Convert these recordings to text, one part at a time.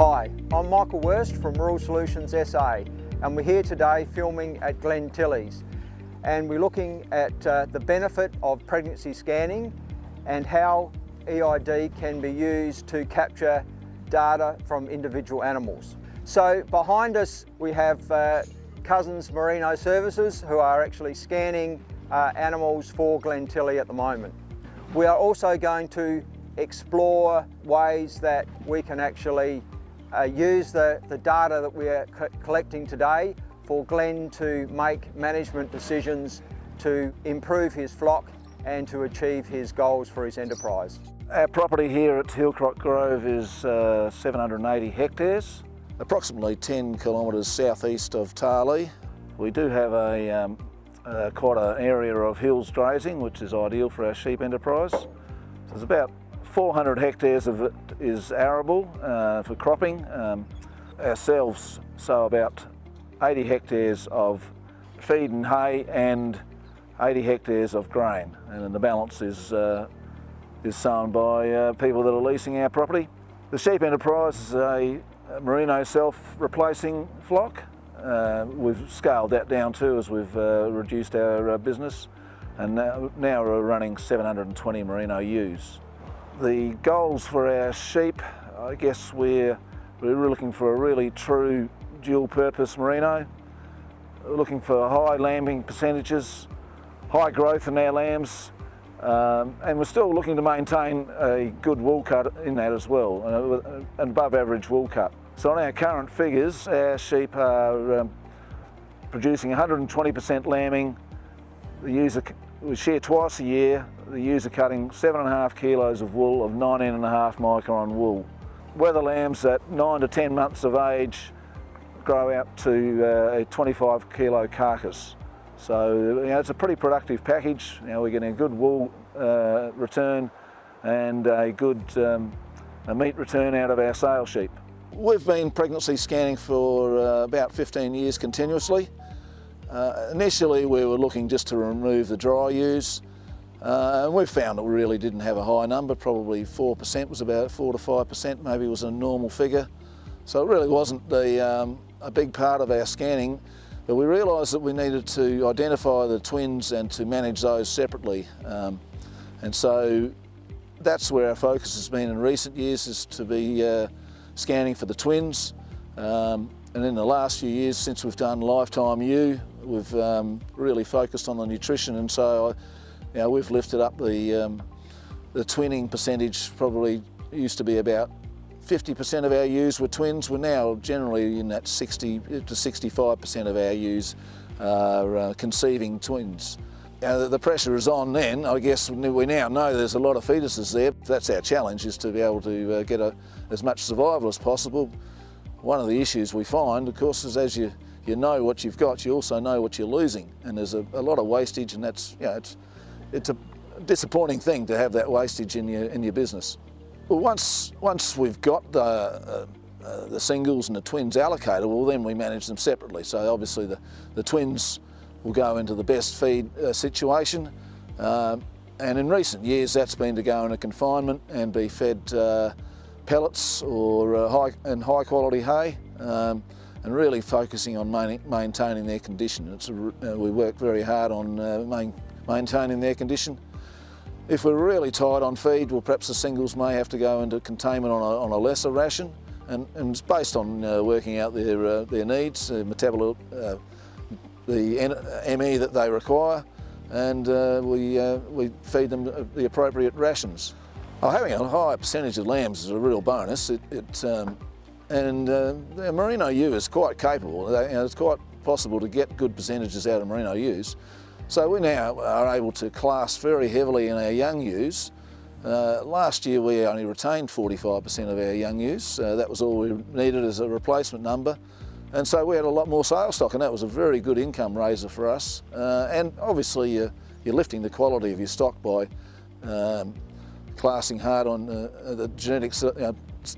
Hi, I'm Michael Wurst from Rural Solutions SA and we're here today filming at Glen Tillies and we're looking at uh, the benefit of pregnancy scanning and how EID can be used to capture data from individual animals. So behind us we have uh, Cousins Merino Services who are actually scanning uh, animals for Glen Tilly at the moment. We are also going to explore ways that we can actually uh, use the, the data that we are co collecting today for Glenn to make management decisions to improve his flock and to achieve his goals for his enterprise. Our property here at Hillcrock Grove is uh, 780 hectares, approximately 10 kilometres southeast of Tarlee. We do have a, um, uh, quite an area of hills grazing which is ideal for our sheep enterprise. So there's about 400 hectares of it is arable uh, for cropping. Um, ourselves sow about 80 hectares of feed and hay and 80 hectares of grain and then the balance is uh, is sown by uh, people that are leasing our property. The sheep enterprise is a merino self-replacing flock. Uh, we've scaled that down too as we've uh, reduced our uh, business and now, now, we're running 720 merino ewes. The goals for our sheep, I guess we're, we're looking for a really true dual purpose merino. We're looking for high lambing percentages, high growth in our lambs, um, and we're still looking to maintain a good wool cut in that as well, uh, an above average wool cut. So on our current figures, our sheep are um, producing 120% lambing. The user, we share twice a year, the ewes are cutting seven and a half kilos of wool of 19 and a half micron wool. Wether lambs at nine to 10 months of age grow out to uh, a 25 kilo carcass. So you know, it's a pretty productive package. You know, we're getting a good wool uh, return and a good um, a meat return out of our sale sheep. We've been pregnancy scanning for uh, about 15 years continuously. Uh, initially we were looking just to remove the dry ewes uh, and we found that we really didn't have a high number, probably 4% was about 4 to 5% maybe was a normal figure. So it really wasn't the, um, a big part of our scanning. But we realised that we needed to identify the twins and to manage those separately. Um, and so that's where our focus has been in recent years is to be uh, scanning for the twins. Um, and in the last few years since we've done Lifetime Ewe, we've um, really focused on the nutrition and so you know, we've lifted up the, um, the twinning percentage probably used to be about 50% of our ewes were twins. We're now generally in that 60 to 65% of our ewes are uh, conceiving twins. Now, the pressure is on then. I guess we now know there's a lot of fetuses there. That's our challenge, is to be able to uh, get a, as much survival as possible. One of the issues we find, of course, is as you, you know what you've got, you also know what you're losing. And there's a, a lot of wastage and that's, you know, it's, it's a disappointing thing to have that wastage in your, in your business. Well, once, once we've got the, uh, uh, the singles and the twins allocated, well then we manage them separately. So obviously the, the twins will go into the best feed uh, situation. Um, and in recent years that's been to go into confinement and be fed uh, pellets or uh, high, and high quality hay um, and really focusing on maintaining their condition. It's a, uh, we work very hard on main, maintaining their condition. If we're really tight on feed, well perhaps the singles may have to go into containment on a, on a lesser ration and, and it's based on uh, working out their, uh, their needs, uh, metabolite, uh, the ME that they require and uh, we, uh, we feed them the appropriate rations. Oh, having a high percentage of lambs is a real bonus. It, it um, and merino ewe is quite capable. You know, it's quite possible to get good percentages out of merino ewes. So we now are able to class very heavily in our young ewes. Uh, last year we only retained 45% of our young ewes. Uh, that was all we needed as a replacement number. And so we had a lot more sale stock and that was a very good income raiser for us. Uh, and obviously you're, you're, lifting the quality of your stock by um, classing hard on uh, the genetics, uh,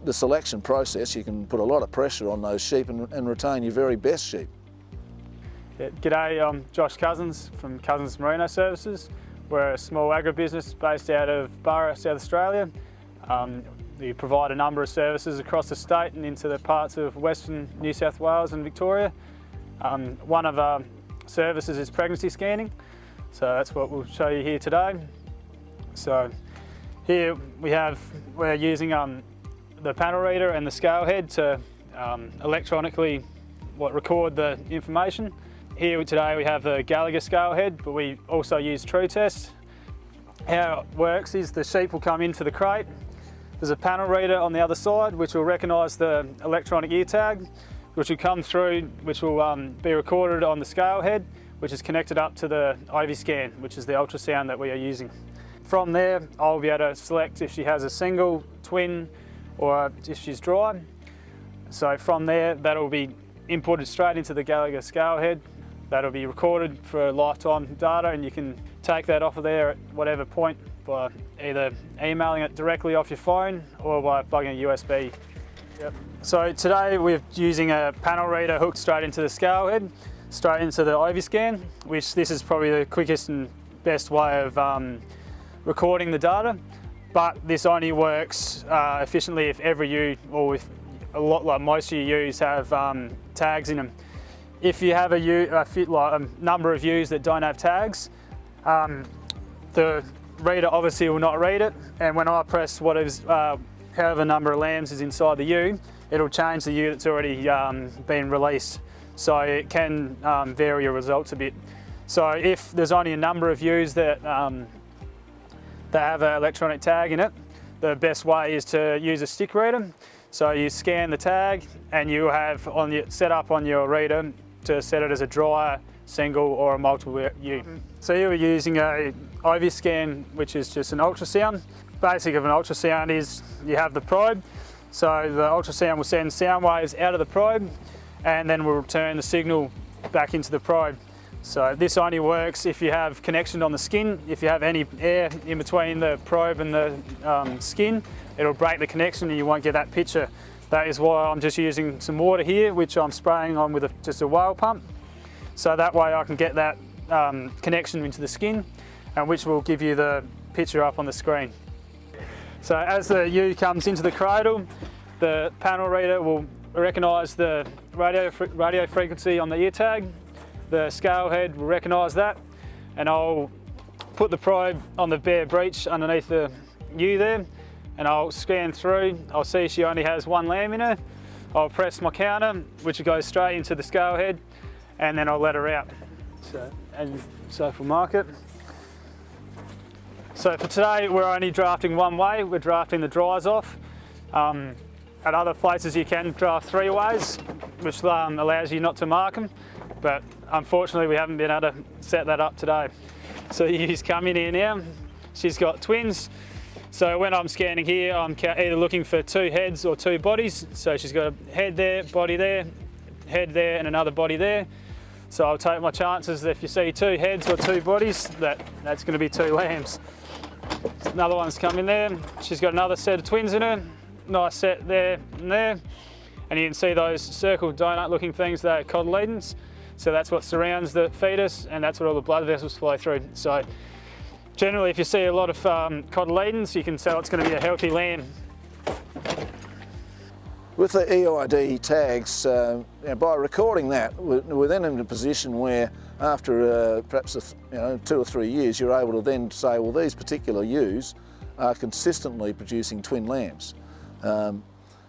the selection process. You can put a lot of pressure on those sheep and, and retain your very best sheep. G'day, I'm Josh Cousins from Cousins Merino Services. We're a small agribusiness based out of Burra, South Australia. Um, we provide a number of services across the state and into the parts of Western New South Wales and Victoria. Um, one of our services is pregnancy scanning, so that's what we'll show you here today. So here we have, we're using um, the panel reader and the scale head to um, electronically what, record the information. Here today we have the Gallagher scale head, but we also use Tru-Test. How it works is the sheep will come into the crate. There's a panel reader on the other side which will recognise the electronic ear tag, which will come through, which will um, be recorded on the scale head, which is connected up to the IV scan, which is the ultrasound that we are using. From there, I'll be able to select if she has a single, twin, or if she's dry. So from there, that'll be imported straight into the Gallagher scale head. That'll be recorded for lifetime data and you can take that off of there at whatever point by either emailing it directly off your phone or by plugging a USB. Yep. So today we're using a panel reader hooked straight into the scale head, straight into the Ivyscan, which this is probably the quickest and best way of um, recording the data. But this only works uh, efficiently if every ewe, or if a lot like most of your ewes have um, tags in them. If you have a, ewe, a, fit, like, a number of ewes that don't have tags, um, the reader obviously will not read it. And when I press whatever, uh, however number of lambs is inside the ewe, it'll change the ewe that's already um, been released. So it can um, vary your results a bit. So if there's only a number of ewes that, um, that have an electronic tag in it, the best way is to use a stick reader. So you scan the tag and you have on your, set up on your reader to set it as a dry, single or a multiple ewe. So you are using a IV scan, which is just an ultrasound. Basic of an ultrasound is you have the probe. So the ultrasound will send sound waves out of the probe and then we'll return the signal back into the probe. So this only works if you have connection on the skin. If you have any air in between the probe and the um, skin, it'll break the connection and you won't get that picture. That is why I'm just using some water here, which I'm spraying on with a, just a whale pump. So that way I can get that um, connection into the skin and which will give you the picture up on the screen. So as the ewe comes into the cradle, the panel reader will recognise the radio, radio frequency on the ear tag. The scale head will recognise that and I'll put the probe on the bare breech underneath the ewe there and I'll scan through. I'll see she only has one lamb in her. I'll press my counter, which goes straight into the scale head, and then I'll let her out. So, and so for market. So for today, we're only drafting one way. We're drafting the dries off. Um, at other places, you can draft three ways, which um, allows you not to mark them. But unfortunately, we haven't been able to set that up today. So he's coming in here now. She's got twins. So when I'm scanning here, I'm either looking for two heads or two bodies. So she's got a head there, body there, head there, and another body there. So I'll take my chances that if you see two heads or two bodies, that, that's gonna be two lambs. Another one's coming there. She's got another set of twins in her. Nice set there and there. And you can see those circle donut looking things, they're cotyledons. So that's what surrounds the fetus and that's what all the blood vessels flow through. So Generally, if you see a lot of um, cotyledons, you can tell it's going to be a healthy lamb. With the EID tags, uh, you know, by recording that, we're then in a position where after uh, perhaps a, you know, two or three years, you're able to then say, well, these particular ewes are consistently producing twin lambs. Um,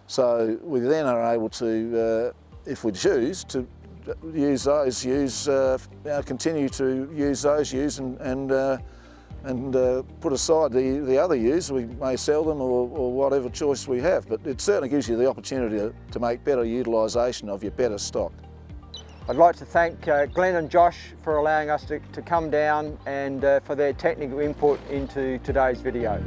so we then are able to, uh, if we choose, to use those ewes, uh, continue to use those ewes and, and uh, and uh, put aside the, the other ewes. We may sell them or, or, whatever choice we have, but it certainly gives you the opportunity to, to make better utilisation of your better stock. I'd like to thank uh, Glenn and Josh for allowing us to, to come down and uh, for their technical input into today's video.